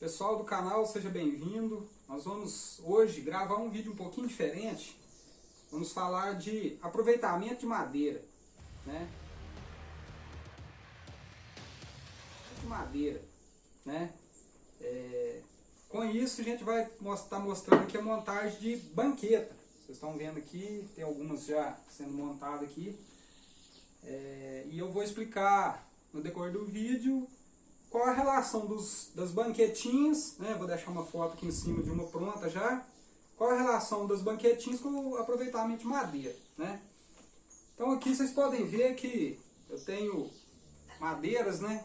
Pessoal do canal, seja bem-vindo. Nós vamos hoje gravar um vídeo um pouquinho diferente. Vamos falar de aproveitamento de madeira, né? De madeira, né? É, com isso a gente vai estar tá mostrando aqui a montagem de banqueta. Vocês estão vendo aqui, tem algumas já sendo montadas aqui. É, e eu vou explicar no decorrer do vídeo qual a relação dos, das banquetinhas, né? vou deixar uma foto aqui em cima de uma pronta já, qual a relação das banquetinhas com o aproveitamento de madeira. Né? Então aqui vocês podem ver que eu tenho madeiras, né?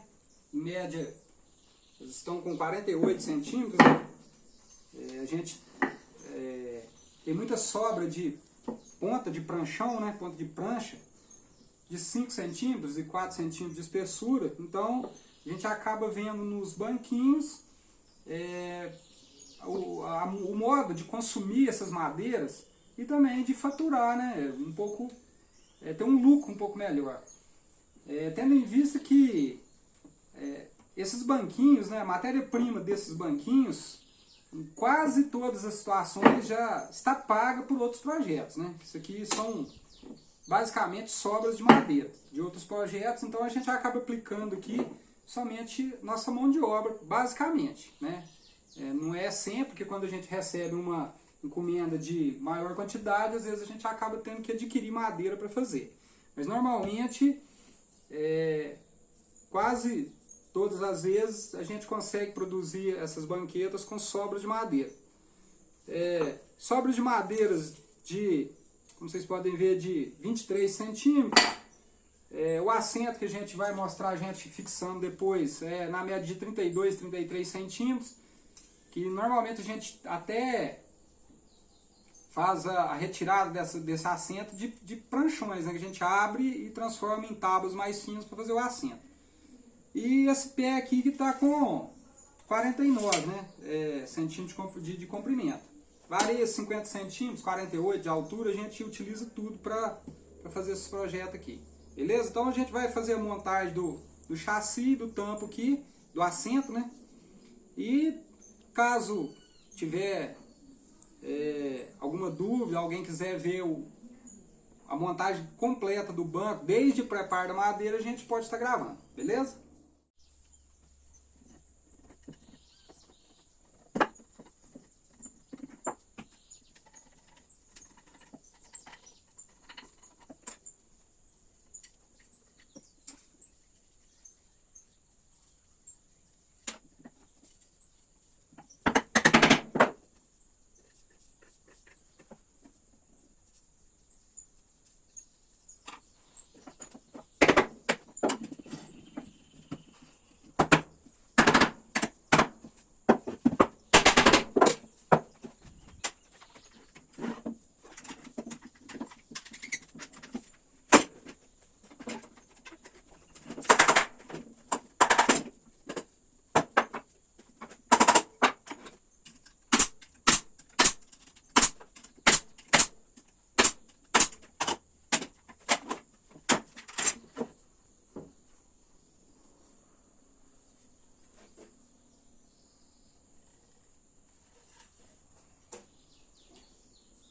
em média estão com 48 centímetros, né? é, a gente é, tem muita sobra de ponta de pranchão, né? ponta de prancha, de 5 centímetros e 4 centímetros de espessura, então a gente acaba vendo nos banquinhos é, o, a, o modo de consumir essas madeiras e também de faturar, né? Um pouco, é, ter um lucro um pouco melhor. É, tendo em vista que é, esses banquinhos, né, a matéria-prima desses banquinhos, em quase todas as situações já está paga por outros projetos. Né? Isso aqui são basicamente sobras de madeira de outros projetos, então a gente acaba aplicando aqui somente nossa mão de obra, basicamente. Né? É, não é sempre que quando a gente recebe uma encomenda de maior quantidade, às vezes a gente acaba tendo que adquirir madeira para fazer. Mas normalmente, é, quase todas as vezes, a gente consegue produzir essas banquetas com sobras de madeira. É, sobras de madeiras de, como vocês podem ver, de 23 centímetros, é, o assento que a gente vai mostrar a gente fixando depois é na média de 32, 33 centímetros, que normalmente a gente até faz a, retirada dessa, desse assento de, de pranchões, né, que a gente abre e transforma em tábuas mais finas para fazer o assento. E esse pé aqui que está com 49 né, é, centímetros de, de comprimento. Varia 50 centímetros, 48 de altura, a gente utiliza tudo para fazer esse projeto aqui. Beleza? Então a gente vai fazer a montagem do, do chassi, do tampo aqui, do assento, né? E caso tiver é, alguma dúvida, alguém quiser ver o, a montagem completa do banco, desde o preparo da madeira, a gente pode estar gravando, beleza?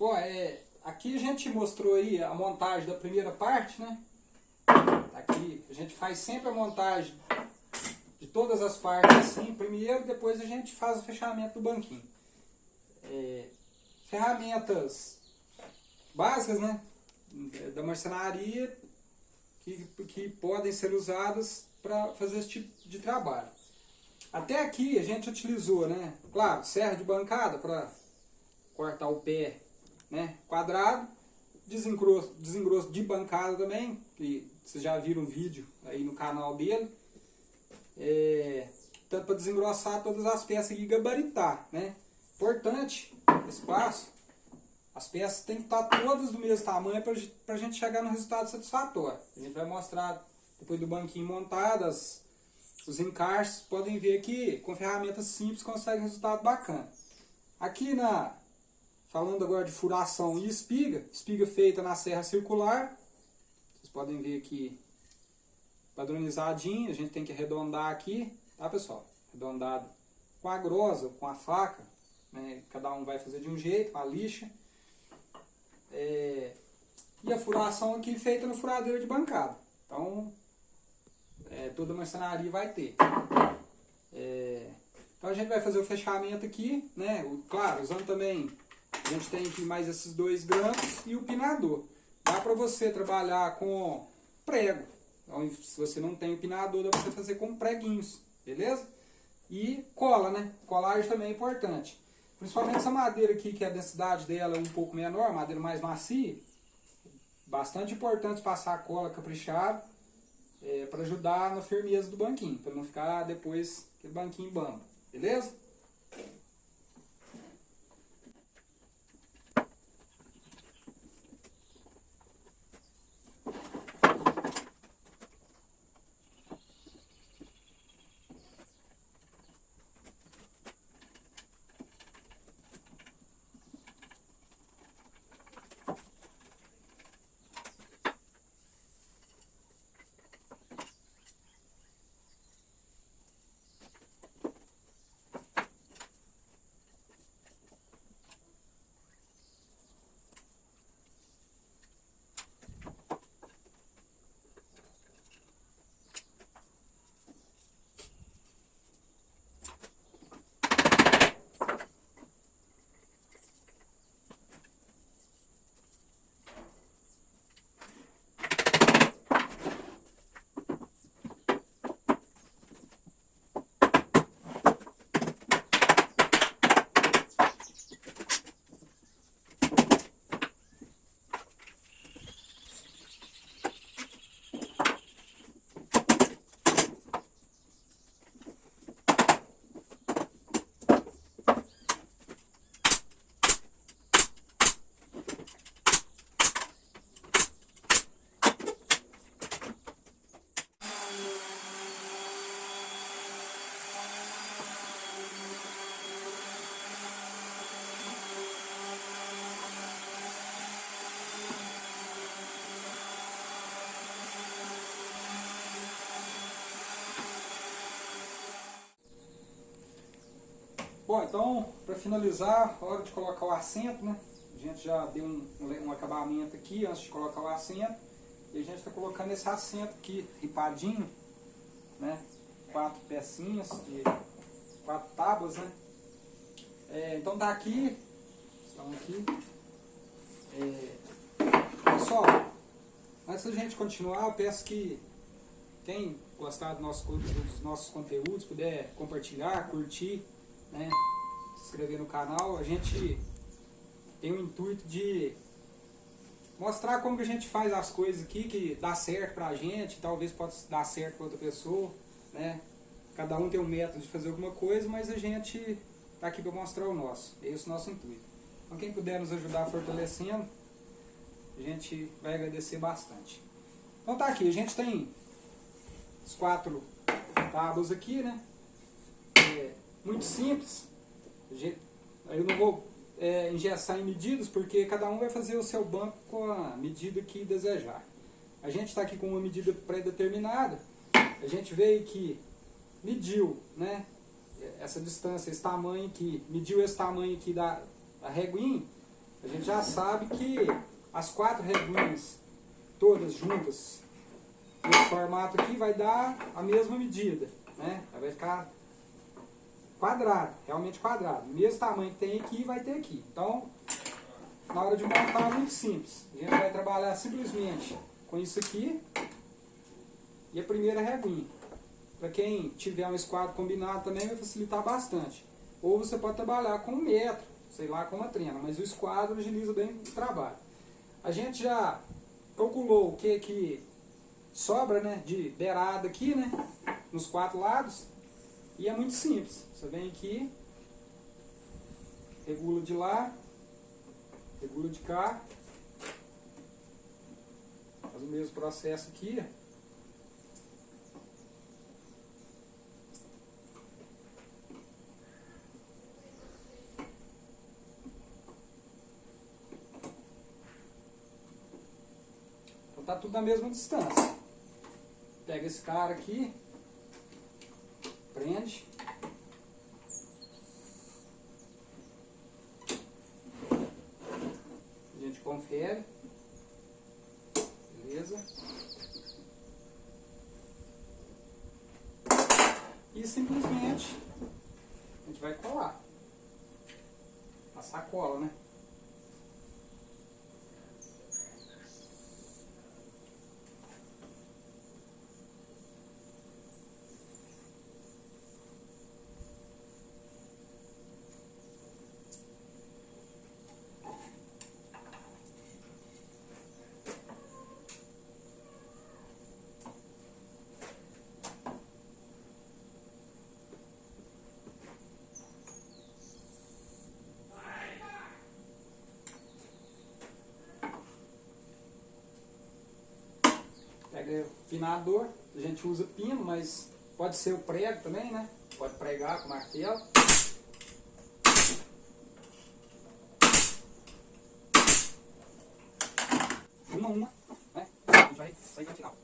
Bom, é, aqui a gente mostrou aí a montagem da primeira parte, né? Aqui a gente faz sempre a montagem de todas as partes assim, primeiro, depois a gente faz o fechamento do banquinho. É, ferramentas básicas, né? Da marcenaria que, que podem ser usadas para fazer esse tipo de trabalho. Até aqui a gente utilizou, né? Claro, serra de bancada para cortar o pé né, quadrado, desengrosso, desengrosso de bancada também, que vocês já viram o vídeo aí no canal dele. É, tanto para desengrossar todas as peças e gabaritar, né? Importante, espaço, as peças têm que estar todas do mesmo tamanho para a gente chegar no resultado satisfatório. A gente vai mostrar, depois do banquinho montado, as, os encaixes, podem ver que com ferramentas simples consegue resultado bacana. Aqui na, Falando agora de furação e espiga, espiga feita na serra circular. Vocês podem ver aqui padronizadinho, a gente tem que arredondar aqui, tá pessoal? Arredondado com a grosa, com a faca, né? cada um vai fazer de um jeito, a lixa. É, e a furação aqui feita no furadeiro de bancada. Então, é, toda marcenaria vai ter. É, então a gente vai fazer o fechamento aqui, né? O, claro, usando também, a gente tem aqui mais esses dois grampos e o pinador. Dá para você trabalhar com prego. Então, se você não tem o pinador, dá para você fazer com preguinhos, beleza? E cola, né? Colagem também é importante. Principalmente essa madeira aqui, que a densidade dela é um pouco menor, madeira mais macia. Bastante importante passar a cola caprichada é, para ajudar na firmeza do banquinho, para não ficar depois aquele banquinho bamba, beleza? Bom, então, para finalizar, hora de colocar o assento, né? A gente já deu um, um acabamento aqui antes de colocar o assento. E a gente está colocando esse assento aqui, ripadinho, né? Quatro pecinhas, de quatro tábuas, né? É, então tá aqui, estão aqui. É, pessoal, antes da gente continuar, eu peço que quem gostar do nosso, dos nossos conteúdos, puder compartilhar, curtir, né, se inscrever no canal. A gente tem o intuito de mostrar como que a gente faz as coisas aqui, que dá certo pra gente, talvez possa dar certo pra outra pessoa, né? Cada um tem um método de fazer alguma coisa, mas a gente tá aqui para mostrar o nosso. É esse o nosso intuito. Então quem puder nos ajudar fortalecendo, a gente vai agradecer bastante. Então tá aqui, a gente tem os quatro tábuas aqui, né? Muito simples. Eu não vou é, engessar em medidas, porque cada um vai fazer o seu banco com a medida que desejar. A gente está aqui com uma medida pré-determinada. A gente veio aqui, mediu né, essa distância, esse tamanho aqui, mediu esse tamanho aqui da, da reguinha. A gente já sabe que as quatro reguinhas, todas juntas, nesse formato aqui, vai dar a mesma medida. Né? Vai ficar quadrado, realmente quadrado. Mesmo tamanho que tem aqui, vai ter aqui. Então, na hora de montar é muito simples. A gente vai trabalhar simplesmente com isso aqui e a primeira reguinha. Para quem tiver um esquadro combinado também vai facilitar bastante. Ou você pode trabalhar com um metro, sei lá, com uma trena, mas o esquadro agiliza bem o trabalho. A gente já calculou o que que sobra né, de beirada aqui, né, nos quatro lados. E é muito simples. Você vem aqui, regula de lá, regula de cá, faz o mesmo processo aqui. Então tá tudo na mesma distância. Pega esse cara aqui, grande. A gente confere. Beleza? E simplesmente a gente vai colar. A sacola, né? O pinador, a gente usa pino, mas pode ser o prego também, né? Pode pregar com martelo. Uma uma, né? A gente vai sair no final.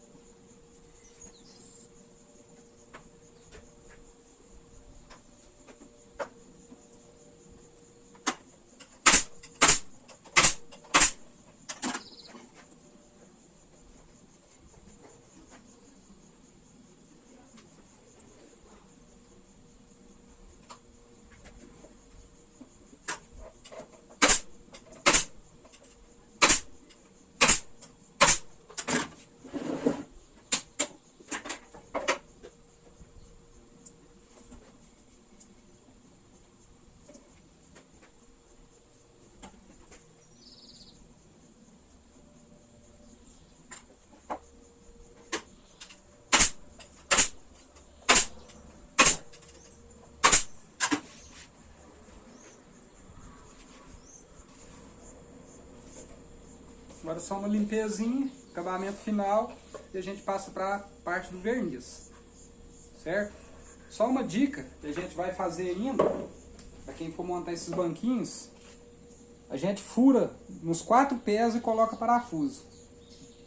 Agora só uma limpezinha, acabamento final e a gente passa para a parte do verniz. Certo? Só uma dica que a gente vai fazer ainda, para quem for montar esses banquinhos, a gente fura nos quatro pés e coloca parafuso.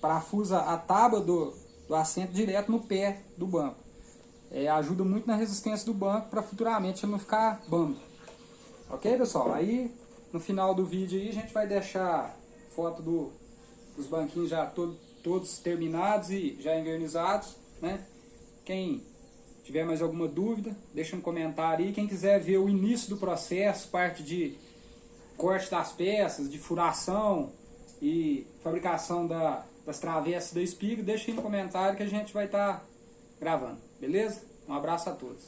Parafusa a tábua do, do assento direto no pé do banco. É, ajuda muito na resistência do banco para futuramente ele não ficar bambo. Ok, pessoal? Aí, no final do vídeo aí, a gente vai deixar foto do, os banquinhos já todo, todos terminados e já envernizados, né? Quem tiver mais alguma dúvida, deixa um comentário aí. Quem quiser ver o início do processo, parte de corte das peças, de furação e fabricação da, das travessas da espiga, deixa aí no comentário que a gente vai estar tá gravando, beleza? Um abraço a todos.